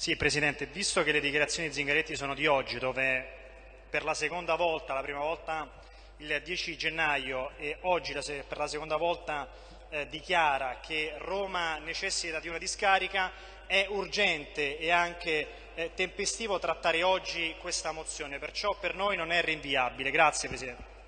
Sì, Presidente, visto che le dichiarazioni di Zingaretti sono di oggi, dove per la seconda volta, la prima volta il 10 gennaio e oggi per la seconda volta eh, dichiara che Roma necessita di una discarica, è urgente e anche eh, tempestivo trattare oggi questa mozione, perciò per noi non è rinviabile. Grazie Presidente.